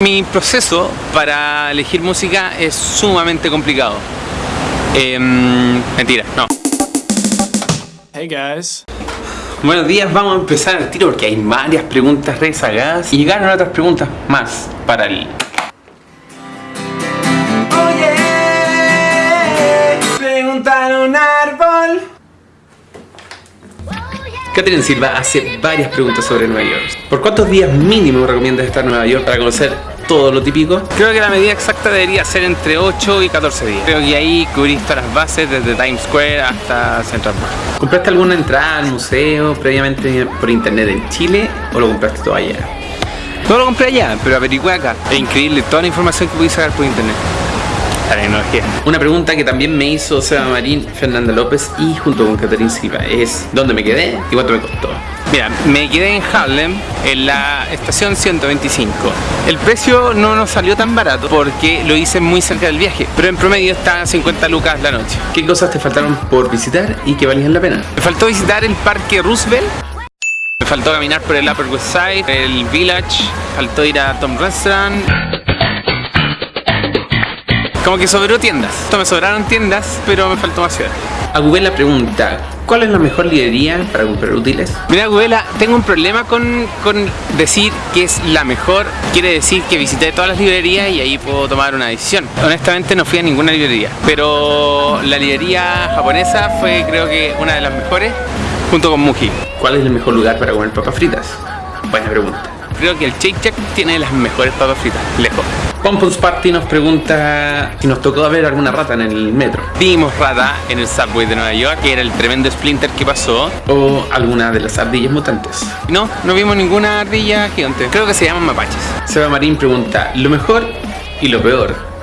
Mi proceso para elegir música es sumamente complicado. Em, mentira, no. Hey guys. Buenos días, vamos a empezar el tiro porque hay varias preguntas rezagadas y llegaron otras preguntas más para el... Oye, preguntar a Catherine Silva hace varias preguntas sobre Nueva York. ¿Por cuántos días mínimo recomiendas estar en Nueva York para conocer todo lo típico? Creo que la medida exacta debería ser entre 8 y 14 días. Creo que ahí cubrís todas las bases desde Times Square hasta Central Park. ¿Compraste alguna entrada al museo previamente por internet en Chile o lo compraste todo allá? No lo compré allá, pero averigué acá. Es increíble toda la información que pude sacar por internet. La tecnología. Una pregunta que también me hizo Seba Marín, Fernanda López y junto con Catherine Silva es ¿Dónde me quedé y cuánto me costó? Mira, me quedé en Harlem, en la estación 125. El precio no nos salió tan barato porque lo hice muy cerca del viaje, pero en promedio está a 50 lucas la noche. ¿Qué cosas te faltaron por visitar y que valían la pena? Me faltó visitar el Parque Roosevelt, me faltó caminar por el Upper West Side, el Village, faltó ir a Tom Restaurant. Como que sobró tiendas. Esto me sobraron tiendas, pero me faltó más ciudad. Agubela pregunta, ¿cuál es la mejor librería para comprar útiles? Mira Agubela, tengo un problema con, con decir que es la mejor. Quiere decir que visité todas las librerías y ahí puedo tomar una decisión. Honestamente no fui a ninguna librería, pero la librería japonesa fue creo que una de las mejores junto con Muji. ¿Cuál es el mejor lugar para comer papas fritas? Buena pregunta. Creo que el Shake Shack tiene las mejores papas fritas, lejos. Pompons Party nos pregunta si nos tocó ver alguna rata en el metro. Vimos rata en el subway de Nueva York, que era el tremendo splinter que pasó. O alguna de las ardillas mutantes. No, no vimos ninguna ardilla gigante. Creo que se llaman mapaches. Seba Marín pregunta, lo mejor y lo peor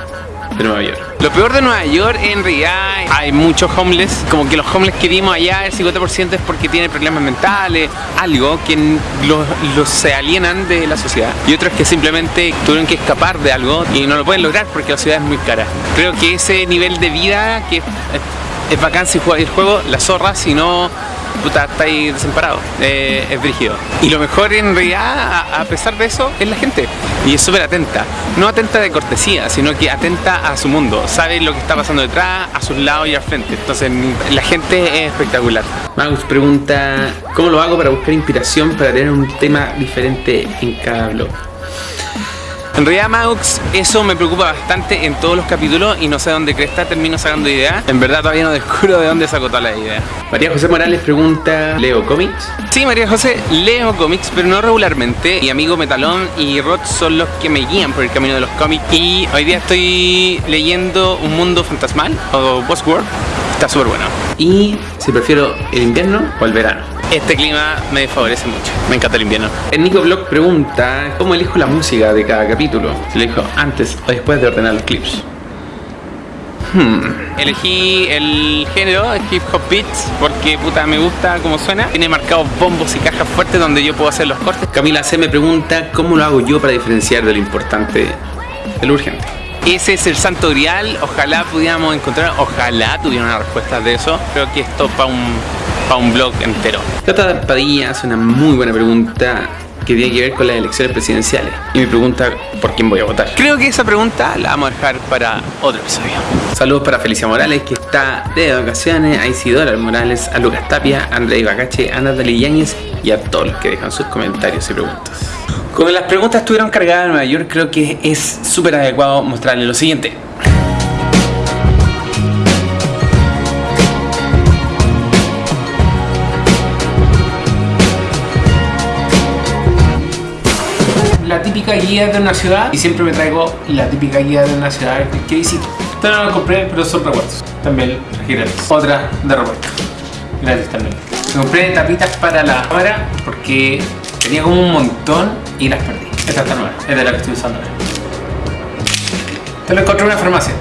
de Nueva York. Lo peor de Nueva York en realidad hay muchos homeless, como que los homeless que vimos allá el 50% es porque tienen problemas mentales, algo que los, se alienan de la sociedad y otros que simplemente tuvieron que escapar de algo y no lo pueden lograr porque la ciudad es muy cara. Creo que ese nivel de vida que es, es bacán si juega el juego, la zorra, si no puta, está ahí desamparado, eh, es brígido. Y lo mejor en realidad, a, pesar de eso, es la gente. Y es súper atenta. No atenta de cortesía, sino que atenta a su mundo. Sabe lo que está pasando detrás, a sus lados y al frente. Entonces, la gente es espectacular. Magus pregunta, ¿cómo lo hago para buscar inspiración para tener un tema diferente en cada blog? En realidad Maux, eso me preocupa bastante en todos los capítulos y no sé dónde cresta termino sacando ideas. En verdad todavía no descubro de dónde saco toda la idea. María José Morales pregunta, ¿leo cómics? Sí, María José, leo cómics, pero no regularmente. Mi amigo Metalón y Rod son los que me guían por el camino de los cómics. Y hoy día estoy leyendo Un Mundo Fantasmal, o Boss World. Está súper bueno. Y si prefiero el invierno o el verano. Este clima me favorece mucho, me encanta el invierno. El Nico Blog pregunta cómo elijo la música de cada capítulo. Si lo elijo antes o después de ordenar los clips. Hmm. Elegí el género, hip hop beats, porque puta me gusta cómo suena. Tiene marcados bombos y cajas fuertes donde yo puedo hacer los cortes. Camila C me pregunta cómo lo hago yo para diferenciar de lo importante de lo urgente. Ese es el santo grial, ojalá pudiéramos encontrar, ojalá tuviera una respuesta de eso. Creo que esto para un, pa un blog entero. Tata Padilla hace una muy buena pregunta que tiene que ver con las elecciones presidenciales y me pregunta por quién voy a votar. Creo que esa pregunta la vamos a dejar para otro episodio. Saludos para Felicia Morales que está de vacaciones, a Isidora Morales, a Lucas Tapia, a André Ibacache, a Natalie Yáñez y a todos los que dejan sus comentarios y preguntas. Como las preguntas estuvieron cargadas en Nueva York, creo que es súper adecuado mostrarles lo siguiente. La típica guía de una ciudad y siempre me traigo la típica guía de una ciudad que visito. Esta no la compré, pero son recuerdos. También gratis. Otra de repuesto. Gratis también. Me compré tapitas para la cámara porque tenía como un montón y las perdí. Esta está nueva, es de la que estoy usando ahora. Te lo encontré en una farmacia.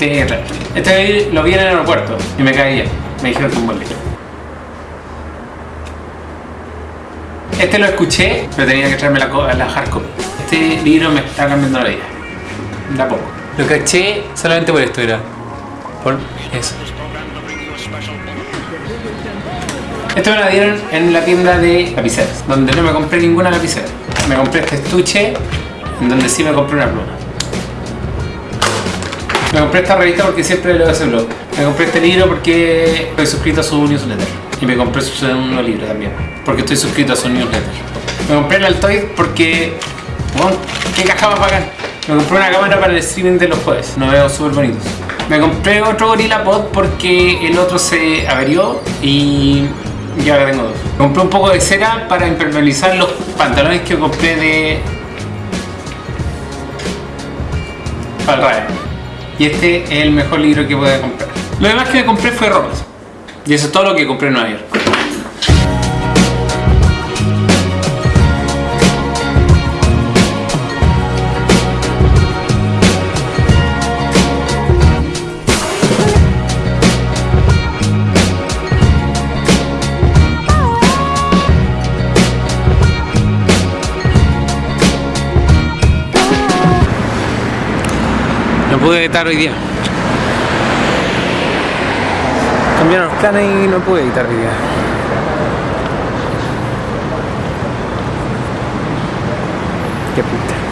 Este, este lo vi en el aeropuerto y me caía. Me dijeron que un buen libro. Este lo escuché, pero tenía que traerme la, la hard copy. Este libro me está cambiando la vida. De a poco. Lo caché solamente por esto, era. Por eso. Esto me lo dieron en la tienda de lapiceras, donde no me compré ninguna lapicera. me compré este estuche en donde sí me compré una pluma. Me compré esta revista porque siempre leo ese blog. Me compré este libro porque estoy suscrito a su newsletter. Y me compré su segundo libro también, porque estoy suscrito a su newsletter. Me compré el Altoid porque... Bueno, ¿qué caja más bacán? Me compré una cámara para el streaming de los jueves. Nos veo súper bonitos. Me compré otro Gorilla Pod porque el otro se averió y ya ahora tengo dos. Compré un poco de cera para impermeabilizar los pantalones que compré de... Radio. Y este es el mejor libro que pude comprar. Lo demás que me compré fue ropa. Y eso es todo lo que compré en Nueva York. No pude editar hoy día. Cambiaron los planes y no pude editar hoy día. Qué puta.